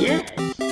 Yeah.